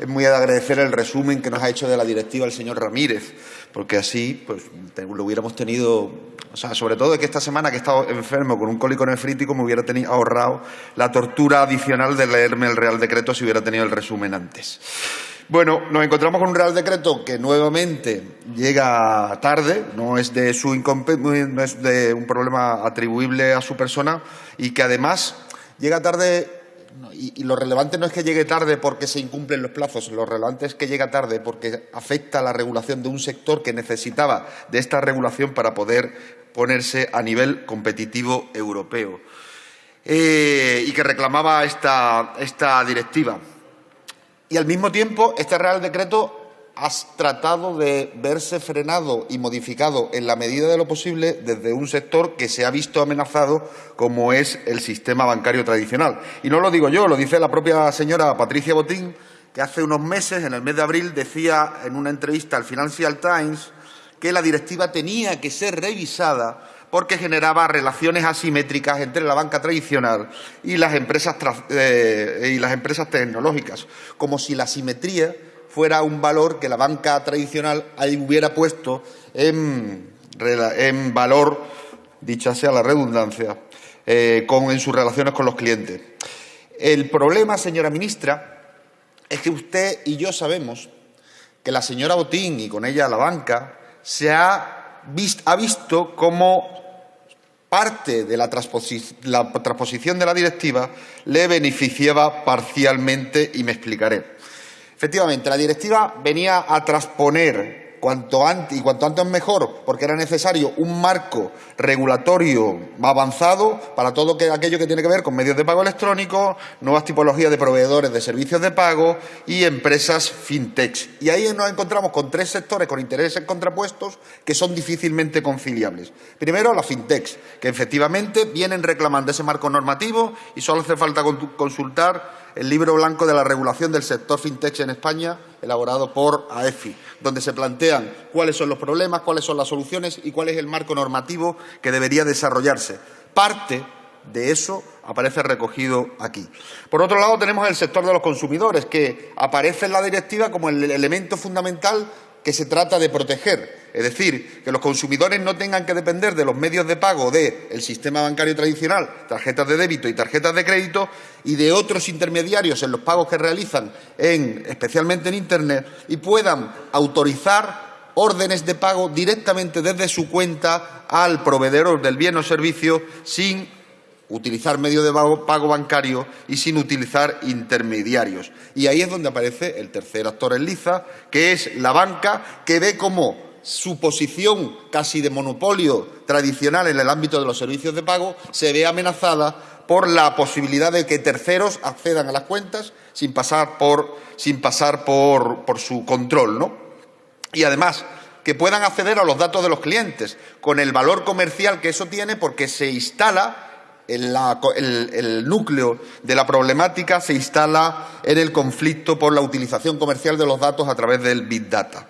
es muy de agradecer el resumen que nos ha hecho de la directiva el señor Ramírez, porque así pues, lo hubiéramos tenido, o sea, sobre todo que esta semana que he estado enfermo con un cólico nefrítico me hubiera tenido, ahorrado la tortura adicional de leerme el Real Decreto si hubiera tenido el resumen antes. Bueno, nos encontramos con un Real Decreto que nuevamente llega tarde, no es de, su no es de un problema atribuible a su persona y que además llega tarde y, lo relevante no es que llegue tarde porque se incumplen los plazos, lo relevante es que llega tarde porque afecta a la regulación de un sector que necesitaba de esta regulación para poder ponerse a nivel competitivo europeo eh, y que reclamaba esta, esta directiva. Y al mismo tiempo, este Real Decreto has tratado de verse frenado y modificado en la medida de lo posible desde un sector que se ha visto amenazado como es el sistema bancario tradicional. Y no lo digo yo, lo dice la propia señora Patricia Botín, que hace unos meses, en el mes de abril, decía en una entrevista al Financial Times que la directiva tenía que ser revisada porque generaba relaciones asimétricas entre la banca tradicional y las empresas, eh, y las empresas tecnológicas, como si la asimetría fuera un valor que la banca tradicional hubiera puesto en, valor, dicha sea la redundancia, eh, en sus relaciones con los clientes. El problema, señora ministra, es que usted y yo sabemos que la señora Botín y con ella la banca se ha, ha visto como parte de la, transposición de la directiva le beneficiaba parcialmente y me explicaré. Efectivamente, la directiva venía a transponer cuanto antes y cuanto antes mejor, porque era necesario un marco regulatorio avanzado para todo aquello que tiene que ver con medios de pago electrónicos, nuevas tipologías de proveedores de servicios de pago y empresas fintech. Y ahí nos encontramos con tres sectores con intereses contrapuestos que son difícilmente conciliables. Primero, las fintech, que efectivamente vienen reclamando ese marco normativo y solo hace falta consultar el libro blanco de la regulación del sector fintech en España, elaborado por AEFI, donde se plantean cuáles son los problemas, cuáles son las soluciones y cuál es el marco normativo que debería desarrollarse. Parte de eso aparece recogido aquí. Por otro lado, tenemos el sector de los consumidores, que aparece en la directiva como el elemento fundamental que se trata de proteger. Es decir, que los consumidores no tengan que depender de los medios de pago del sistema bancario tradicional, tarjetas de débito y tarjetas de crédito, y de otros intermediarios en los pagos que realizan, especialmente en Internet, y puedan autorizar órdenes de pago directamente desde su cuenta al proveedor del bien o servicio sin utilizar medio de pago bancario y sin utilizar intermediarios. Y ahí es donde aparece el tercer actor en liza, que es la banca, que ve como su posición casi de monopolio tradicional en el ámbito de los servicios de pago se ve amenazada por la posibilidad de que terceros accedan a las cuentas sin pasar por, sin pasar por, su control. ¿no? Y además, que puedan acceder a los datos de los clientes, con el valor comercial que eso tiene porque se instala el, núcleo de la problemática se instala en el conflicto por la utilización comercial de los datos a través del Big Data.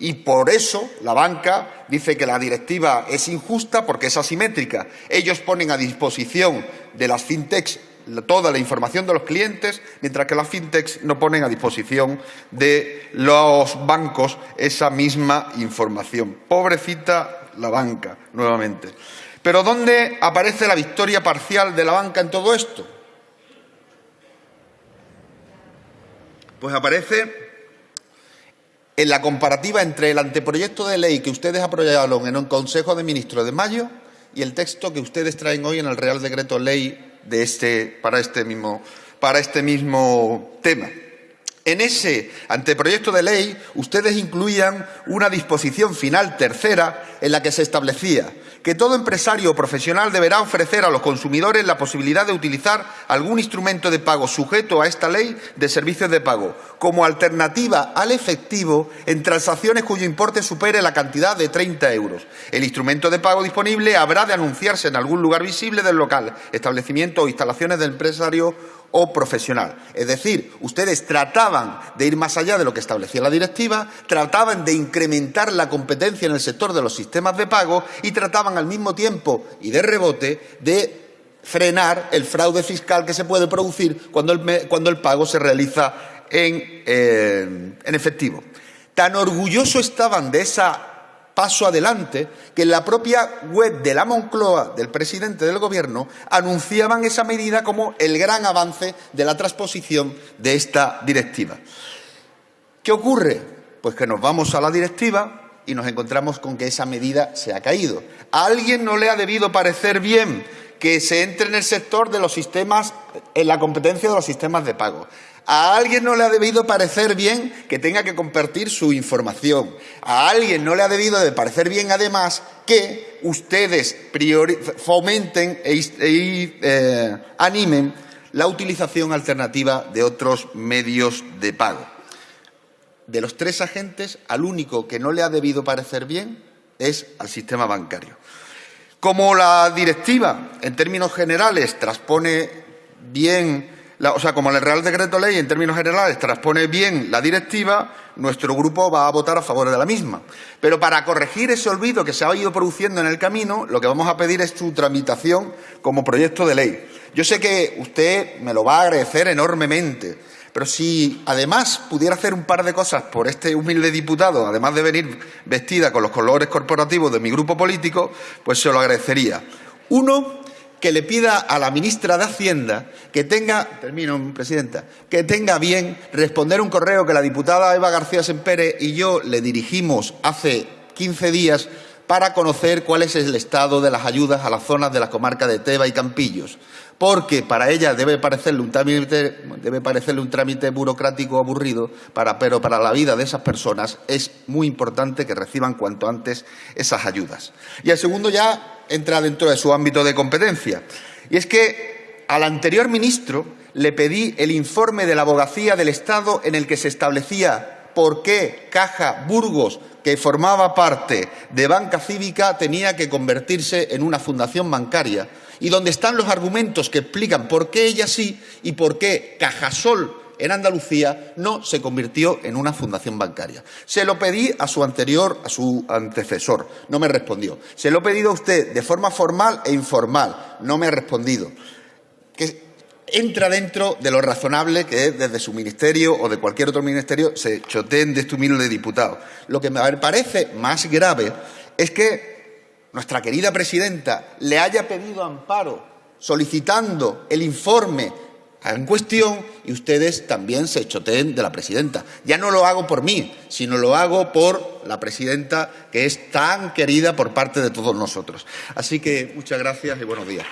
Y por eso la banca dice que la directiva es injusta porque es asimétrica. Ellos ponen a disposición de las fintechs toda la información de los clientes, mientras que las fintechs no ponen a disposición de los bancos esa misma información. Pobrecita la banca, nuevamente. Pero ¿dónde aparece la victoria parcial de la banca en todo esto? Pues aparece en la comparativa entre el anteproyecto de ley que ustedes aprobaron en un Consejo de Ministros de mayo y el texto que ustedes traen hoy en el Real Decreto Ley de este, para, este mismo, para este mismo tema. En ese anteproyecto de ley, ustedes incluían una disposición final tercera en la que se establecía que todo empresario o profesional deberá ofrecer a los consumidores la posibilidad de utilizar algún instrumento de pago sujeto a esta ley de servicios de pago como alternativa al efectivo en transacciones cuyo importe supere la cantidad de 30 euros. El instrumento de pago disponible habrá de anunciarse en algún lugar visible del local, establecimiento o instalaciones del empresario o profesional. Es decir, ustedes trataban de ir más allá de lo que establecía la directiva, trataban de incrementar la competencia en el sector de los sistemas de pago y trataban al mismo tiempo y de rebote de frenar el fraude fiscal que se puede producir cuando el, pago se realiza en, eh, en efectivo. Tan orgulloso estaban de esa paso adelante que en la propia web de la Moncloa, del presidente del Gobierno, anunciaban esa medida como el gran avance de la transposición de esta directiva. ¿Qué ocurre? Pues que nos vamos a la directiva y nos encontramos con que esa medida se ha caído. A alguien no le ha debido parecer bien que se entre en el sector de los sistemas, en la competencia de los sistemas de pago. A alguien no le ha debido parecer bien que tenga que compartir su información. A alguien no le ha debido de parecer bien, además, que ustedes fomenten e, e eh, animen la utilización alternativa de otros medios de pago. De los tres agentes, al único que no le ha debido parecer bien es al sistema bancario. Como la directiva, en términos generales, transpone bien o sea, como el Real Decreto Ley en términos generales transpone bien la directiva, nuestro grupo va a votar a favor de la misma. Pero para corregir ese olvido que se ha ido produciendo en el camino, lo que vamos a pedir es su tramitación como proyecto de ley. Yo sé que usted me lo va a agradecer enormemente, pero si además pudiera hacer un par de cosas por este humilde diputado, además de venir vestida con los colores corporativos de mi grupo político, pues se lo agradecería. Uno, que le pida a la ministra de Hacienda que tenga, termino, presidenta, que tenga bien responder un correo que la diputada Eva García Sempere y yo le dirigimos hace 15 días para conocer cuál es el estado de las ayudas a las zonas de la comarca de Teba y Campillos, porque para ella debe parecerle un trámite, debe parecerle un trámite burocrático aburrido, pero para la vida de esas personas es muy importante que reciban cuanto antes esas ayudas. Y el segundo ya entra dentro de su ámbito de competencia, y es que al anterior ministro le pedí el informe de la abogacía del Estado en el que se establecía por qué Caja Burgos, que formaba parte de Banca Cívica, tenía que convertirse en una fundación bancaria y donde están los argumentos que explican por qué ella sí y por qué Cajasol en Andalucía no se convirtió en una fundación bancaria. Se lo pedí a su anterior, a su antecesor, no me respondió. Se lo he pedido a usted de forma formal e informal, no me ha respondido entra dentro de lo razonable que es desde su ministerio o de cualquier otro ministerio se choteen de este humilde diputado. Lo que me parece más grave es que nuestra querida presidenta le haya pedido amparo solicitando el informe en cuestión y ustedes también se choteen de la presidenta. Ya no lo hago por mí, sino lo hago por la presidenta que es tan querida por parte de todos nosotros. Así que muchas gracias y buenos días.